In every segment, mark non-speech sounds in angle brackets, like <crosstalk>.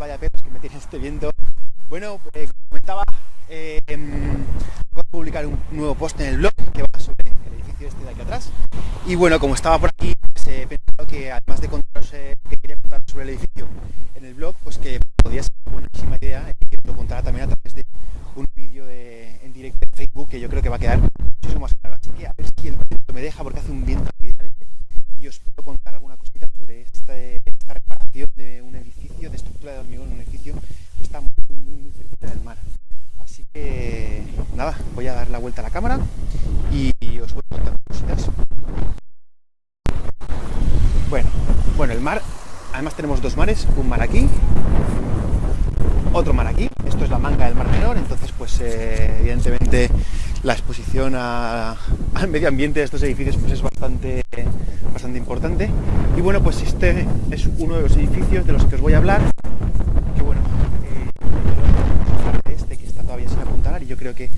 vaya pelos que me tiene este <laughs> viento. Bueno, eh, como comentaba, eh, voy a publicar un nuevo post en el blog que va sobre el edificio este de aquí atrás. Y bueno, como estaba por aquí, pues, he pensado que además de contaros eh, que quería contar sobre el edificio en el blog, pues que podría ser una buenísima idea y que lo contara también a través de un vídeo en directo en Facebook que yo creo que va a quedar muchísimo más claro. Así que a ver si el viento me deja porque hace un viento aquí de y os puedo contar alguna cosita sobre esta, esta reparación de un edificio, de estructura de hormigón en un edificio que está muy, muy, muy cerca del mar. Así que nada, voy a dar la vuelta a la cámara y os voy a contar cositas. Bueno, bueno, el mar, además tenemos dos mares, un mar aquí, otro mar aquí, esto es la manga del mar menor, entonces pues eh, evidentemente la exposición al medio ambiente de estos edificios pues es bastante, bastante importante. Y bueno, pues este es uno de los edificios de los que os voy a hablar, que bueno, eh, este que está todavía sin apuntalar y yo creo que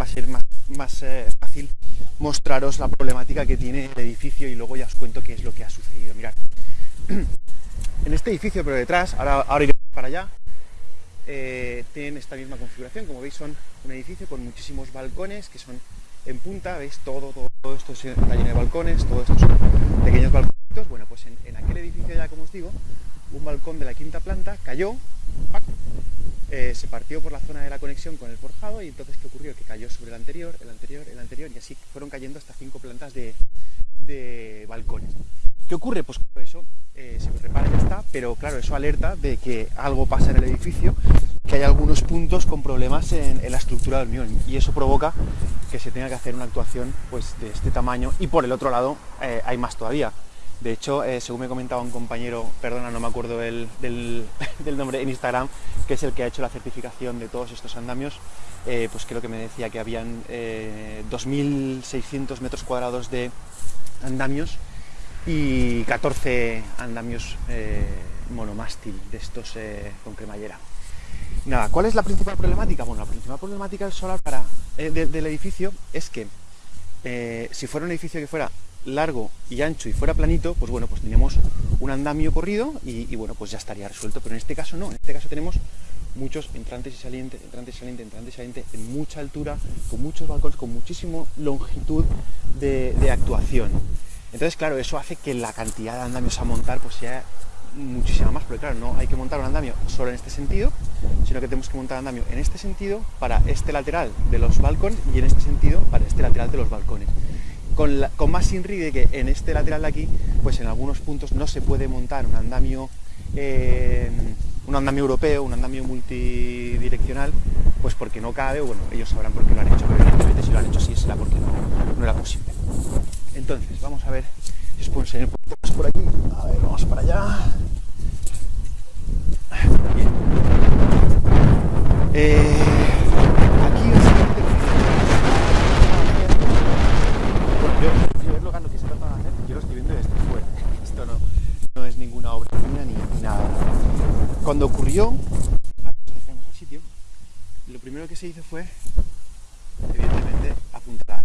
va a ser más, más eh, fácil mostraros la problemática que tiene el edificio y luego ya os cuento qué es lo que ha sucedido. Mirad, <clears throat> en este edificio pero detrás, ahora, ahora para allá, eh, tienen esta misma configuración, como veis son un edificio con muchísimos balcones que son en punta, veis todo, todo, esto está lleno de balcones, todos estos pequeños balconitos, bueno pues en, aquel edificio ya como os digo, un balcón de la quinta planta cayó, eh, se partió por la zona de la conexión con el forjado y entonces ¿qué ocurrió? Que cayó sobre el anterior, el anterior, el anterior y así fueron cayendo hasta cinco plantas de, balcones. ¿Qué ocurre? Pues eso eh, se repara y está, pero claro, eso alerta de que algo pasa en el edificio, que hay algunos puntos con problemas en, la estructura del hormigón y eso provoca que se tenga que hacer una actuación pues, de este tamaño y por el otro lado eh, hay más todavía. De hecho, eh, según me comentaba un compañero, perdona, no me acuerdo <laughs> del, nombre en Instagram, que es el que ha hecho la certificación de todos estos andamios, pues creo que me decía que habían 2.600 metros cuadrados de andamios y 14 andamios eh, monomástil de estos eh, con cremallera. Nada, ¿cuál es la principal problemática? Bueno, la principal problemática del solar para, eh, del edificio es que si fuera un edificio que fuera largo y ancho y fuera planito, pues bueno, pues teníamos un andamio corrido y, bueno, pues ya estaría resuelto, pero en este caso no, en este caso tenemos muchos entrantes y salientes, entrantes y salientes, entrantes y salientes en mucha altura, con muchos balcones, con muchísima longitud de actuación. Entonces, claro, eso hace que la cantidad de andamios a montar pues sea muchísima más, porque claro, no hay que montar un andamio solo en este sentido, sino que tenemos que montar andamio en este sentido para este lateral de los balcones y en este sentido para este lateral de los balcones. Con, más INRI de que en este lateral de aquí, pues en algunos puntos no se puede montar un andamio, eh, un andamio europeo, un andamio multidireccional, pues porque no cabe, o bueno, ellos sabrán por qué lo han hecho, pero evidentemente si lo han hecho sí será porque no era posible. Entonces, vamos a ver si os puedo enseñar por aquí. A ver, vamos para allá. Bien. Eh, aquí básicamente bueno, yo, yo es lo que se trata de hacer, yo lo estoy viendo desde fuera. <laughs> Esto no, no es ninguna obra mía ni, ni nada. Cuando ocurrió, acercamos al sitio, lo primero que se hizo fue, evidentemente, apuntar.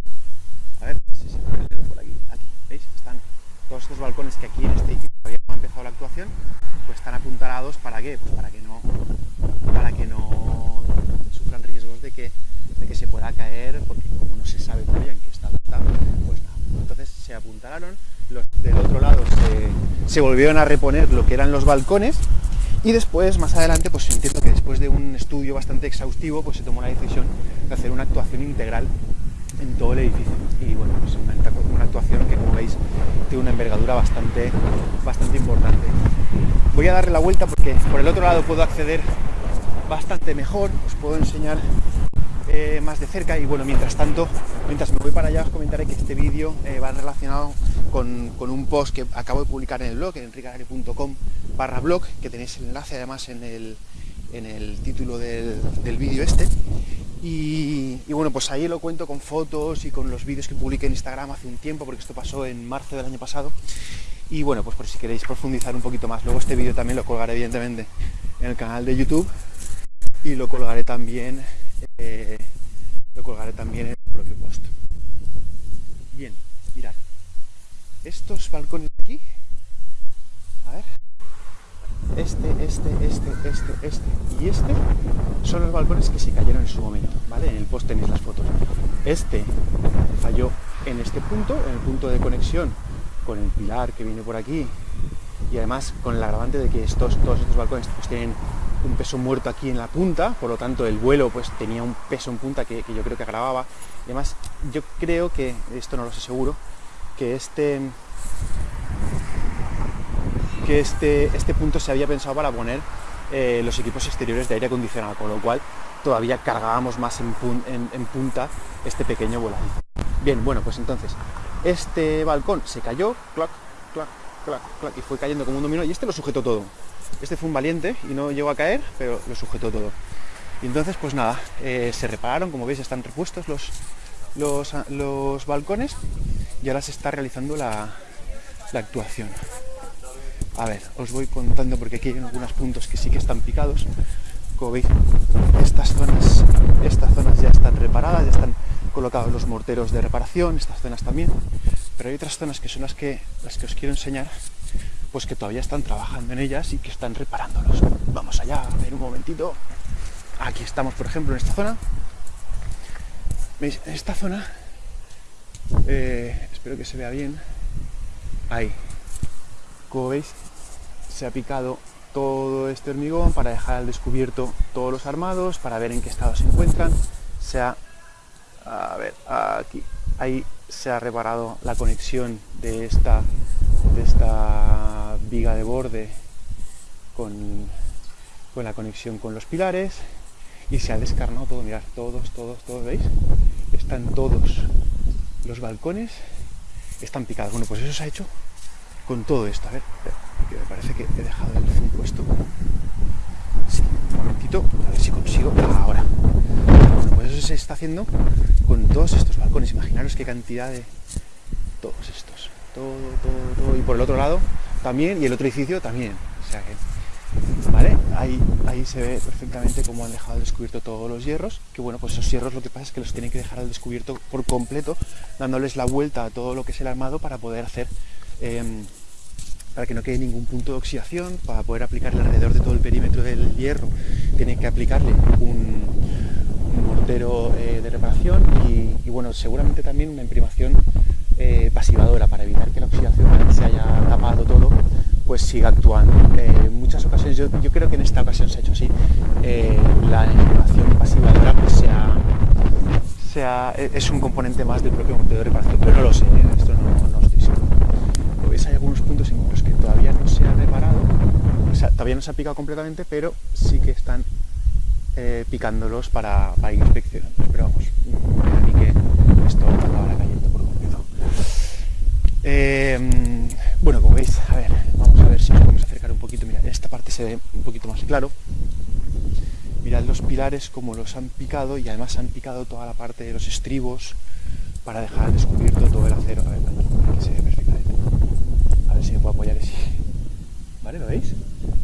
A ver si se puede ver por aquí. Aquí, ¿veis? Están todos estos balcones que aquí en este edificio todavía no ha empezado la actuación, pues están apuntalados para qué? Pues para que no, para que no sufran riesgos de que, de que se pueda caer, porque como no se sabe todavía en qué estado está, pues nada. Entonces se apuntalaron, los del otro lado se, volvieron a reponer lo que eran los balcones, y después, más adelante, pues entiendo que después de un estudio bastante exhaustivo, pues se tomó la decisión de hacer una actuación integral en todo el edificio. Y bueno, pues una, actuación que como veis tiene una envergadura bastante, bastante importante. Voy a darle la vuelta porque por el otro lado puedo acceder bastante mejor, os puedo enseñar eh, más de cerca y bueno, mientras tanto, mientras me voy para allá os comentaré que este vídeo eh, va relacionado con, un post que acabo de publicar en el blog, en enricarari.com barra blog, que tenéis el enlace además en el, en el título del, del vídeo este y, bueno, pues ahí lo cuento con fotos y con los vídeos que publiqué en Instagram hace un tiempo, porque esto pasó en marzo del año pasado. Y bueno, pues por si queréis profundizar un poquito más. Luego este vídeo también lo colgaré evidentemente en el canal de YouTube y lo colgaré también, eh, lo colgaré también en el propio post. Bien, mirad. Estos balcones de aquí, a ver, este, este, este, este, este y este son los balcones que se cayeron en su momento, ¿vale? En el post tenéis las fotos. Este falló en este punto, en el punto de conexión con el pilar que viene por aquí y además con el agravante de que estos, todos estos balcones pues, tienen un peso muerto aquí en la punta, por lo tanto el vuelo pues tenía un peso en punta que, yo creo que agravaba. Y además yo creo que, esto no lo sé seguro, que este que este, este punto se había pensado para poner eh, los equipos exteriores de aire acondicionado, con lo cual todavía cargábamos más en, punta este pequeño voladito. Bien, bueno, pues entonces, este balcón se cayó, clac, clac, clac, clac, y fue cayendo como un dominó, y este lo sujetó todo. Este fue un valiente y no llegó a caer, pero lo sujetó todo. Y entonces, pues nada, eh, se repararon, como veis, están repuestos los, los, los balcones y ahora se está realizando la, la actuación. A ver, os voy contando porque aquí hay algunos puntos que sí que están picados. Como veis, estas zonas, estas zonas ya están reparadas, ya están colocados los morteros de reparación, estas zonas también. Pero hay otras zonas que son las que, las que os quiero enseñar, pues que todavía están trabajando en ellas y que están reparándolos. Vamos allá, a ver un momentito. Aquí estamos, por ejemplo, en esta zona. ¿Veis? En esta zona, eh, espero que se vea bien. Ahí, como veis, se ha picado todo este hormigón para dejar al descubierto todos los armados, para ver en qué estado se encuentran. Se ha, a ver, aquí, ahí se ha reparado la conexión de esta, de esta viga de borde con, con la conexión con los pilares y se ha descarnado todo, mirad, todos, todos, todos, ¿veis? Están todos los balcones, están picados. Bueno, pues eso se ha hecho con todo esto. A ver, que me parece que he dejado el zoom puesto. Sí, un momentito, a ver si consigo. Ahora. Eso se está haciendo con todos estos balcones. Imaginaros qué cantidad de. Todos estos. Todo, todo, todo. Y por el otro lado también, y el otro edificio también. O sea que. ¿Vale? Ahí, ahí se ve perfectamente cómo han dejado al descubierto todos los hierros, que bueno, pues esos hierros lo que pasa es que los tienen que dejar al descubierto por completo, dándoles la vuelta a todo lo que es el armado para poder hacer Em, para que no quede ningún punto de oxidación, para poder aplicarle alrededor de todo el perímetro del hierro, tiene que aplicarle un, mortero eh, de reparación y, bueno, seguramente también una imprimación eh, pasivadora para evitar que la oxidación se haya tapado todo, pues siga actuando. Eh, en muchas ocasiones, yo, creo que en esta ocasión se ha hecho así, la imprimación pasivadora pues sea, sea, es un componente más del propio mortero de reparación, pero no lo sé, esto no, no estoy seguro hay algunos puntos en los que todavía no se ha reparado, o sea, todavía no se ha picado completamente, pero sí que están eh, picándolos para, ir inspeccionando. Pero vamos, a que esto acabará cayendo por completo. Eh, bueno, como veis, a ver, vamos a ver si podemos acercar un poquito. Mira, en esta parte se ve un poquito más claro. Mirad los pilares como los han picado y además han picado toda la parte de los estribos para dejar descubierto todo el acero. A ver, se ve a ver si me puedo apoyar así. ¿Vale? ¿Lo veis?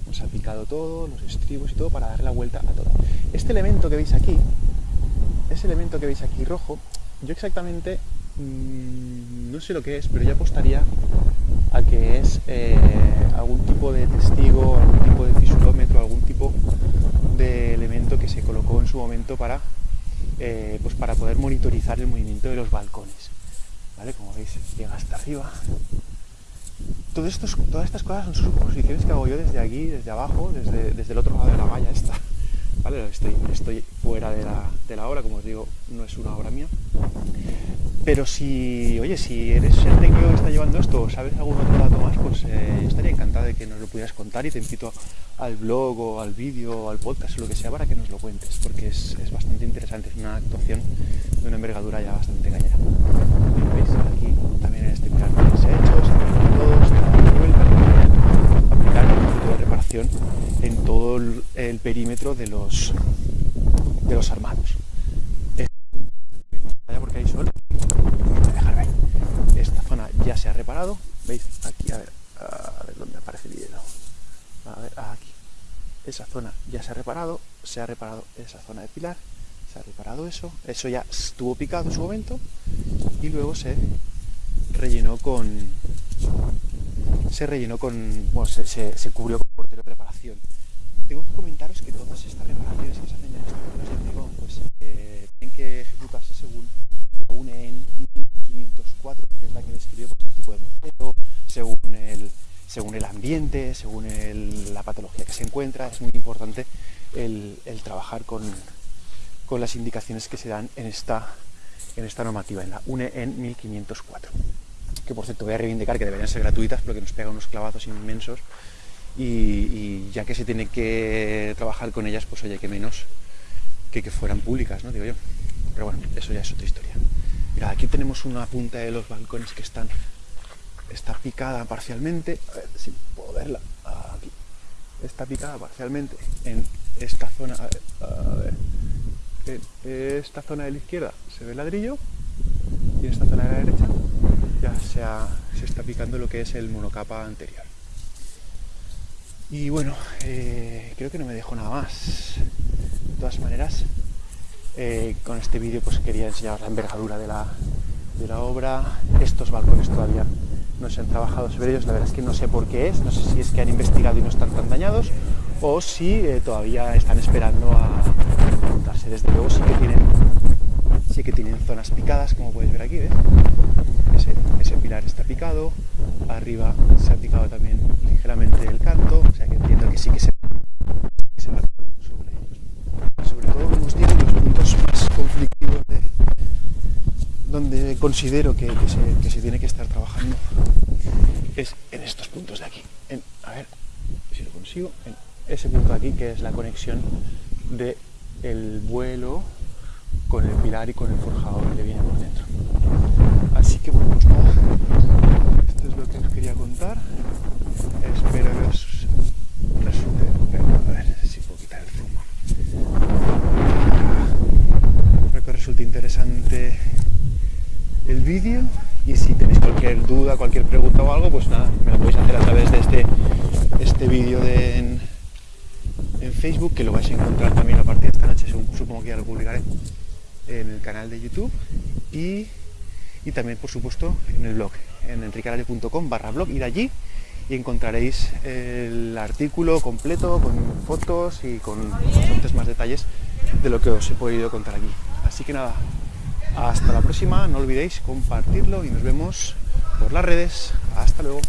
Nos ha picado todo, los estribos y todo para darle la vuelta a todo. Este elemento que veis aquí, ese elemento que veis aquí rojo, yo exactamente mmm, no sé lo que es, pero yo apostaría a que es eh, algún tipo de testigo, algún tipo de fisulómetro, algún tipo de elemento que se colocó en su momento para, eh, pues para poder monitorizar el movimiento de los balcones. ¿Vale? Como veis, llega hasta arriba todas estas cosas son suposiciones que hago yo desde aquí, desde abajo, desde, desde el otro lado de la valla esta. ¿Vale? Estoy, estoy fuera de la, de la obra, como os digo, no es una obra mía. Pero si, oye, si eres el técnico que está llevando esto o sabes algún otro dato más, pues eh, estaría encantado de que nos lo pudieras contar y te invito al blog o al vídeo o al podcast o lo que sea para que nos lo cuentes, porque es, es bastante interesante, es una actuación de una envergadura ya bastante. ¿Veis? Aquí también en este pilar se hecho, se han vuelta, aplicar un punto de reparación en todo el, perímetro de los, de los armados. Porque hay sol ya se ha reparado. ¿Veis? Aquí, a ver, a ver dónde aparece el hielo. A ver, aquí. Esa zona ya se ha reparado, se ha reparado esa zona de pilar, se ha reparado eso, eso ya estuvo picado en su momento y luego se rellenó con se rellenó con bueno, se, se, cubrió con portero de preparación tengo que comentaros que todas estas reparaciones que se hacen en estos vuelos de hormigón, pues eh, tienen que ejecutarse según la UNEN 1504, que es la que describe pues, el tipo de mortero, según el, según el ambiente, según la patología que se encuentra. Es muy importante el, trabajar con, con las indicaciones que se dan en esta, en esta normativa, en la UNEN 1504 que por cierto voy a reivindicar que deberían ser gratuitas porque nos pega unos clavazos inmensos y, y ya que se tiene que trabajar con ellas, pues oye, que menos que que fueran públicas, ¿no? Digo yo. Pero bueno, eso ya es otra historia. Mira, aquí tenemos una punta de los balcones que están está picada parcialmente. A ver si puedo verla. Aquí. Está picada parcialmente en esta zona. A ver, a ver. En esta zona de la izquierda se ve el ladrillo y en esta zona de la derecha ya se, está picando lo que es el monocapa anterior. Y bueno, eh, creo que no me dejo nada más. De todas maneras, eh, con este vídeo pues quería enseñaros la envergadura de la, de la obra. Estos balcones todavía no se han trabajado sobre ellos, la verdad es que no sé por qué es, no sé si es que han investigado y no están tan dañados o si eh, todavía están esperando a montarse. Desde luego sí que tienen, sí que tienen zonas picadas, como podéis ver aquí, ¿ves? Ese, pilar está picado, arriba se ha picado también ligeramente el canto, o sea que entiendo que sí que se, se va sobre ellos. Sobre todo, os digo, los puntos más conflictivos de, donde considero que, que se, tiene que estar trabajando es en estos puntos de aquí. En, a ver si lo consigo. En ese punto de aquí que es la conexión de el vuelo con el pilar y con el forjador que viene por dentro. Así que bueno, pues nada. Esto es lo que os quería contar. Espero que os resulte. A ver si puedo quitar el zoom. Espero que os resulte interesante el vídeo y si tenéis cualquier duda, cualquier pregunta o algo, pues nada, me lo podéis hacer a través de este, este vídeo de en, en Facebook, que lo vais a encontrar también a partir de esta noche, sup- supongo que ya lo publicaré en el canal de YouTube y, y también, por supuesto, en el blog, en enriqueradio.com barra blog, ir allí y encontraréis el artículo completo con fotos y con bastantes más detalles de lo que os he podido contar aquí. Así que nada, hasta la próxima, no olvidéis compartirlo y nos vemos por las redes. Hasta luego.